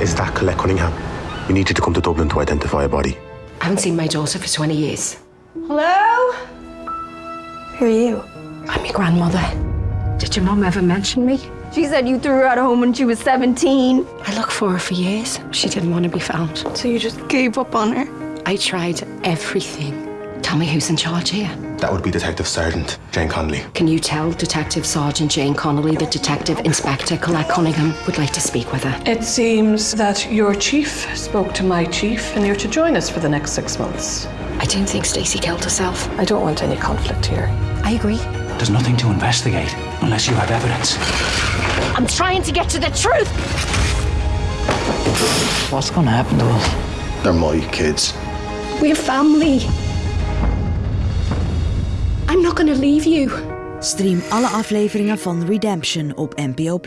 Is that Colette Cunningham? We need you to come to Dublin to identify a body. I haven't seen my daughter for 20 years. Hello? Who are you? I'm your grandmother. Did your mum ever mention me? She said you threw her out of home when she was 17. I looked for her for years. She didn't want to be found. So you just gave up on her? I tried everything. Tell me who's in charge here. That would be Detective Sergeant Jane Connolly. Can you tell Detective Sergeant Jane Connolly that Detective Inspector Colette Cunningham would like to speak with her? It seems that your chief spoke to my chief and you're to join us for the next six months. I don't think Stacey killed herself. I don't want any conflict here. I agree. There's nothing to investigate unless you have evidence. I'm trying to get to the truth. What's going to happen to us? They're my kids. We're family. Leave you. Stream alle afleveringen van Redemption op NPO+.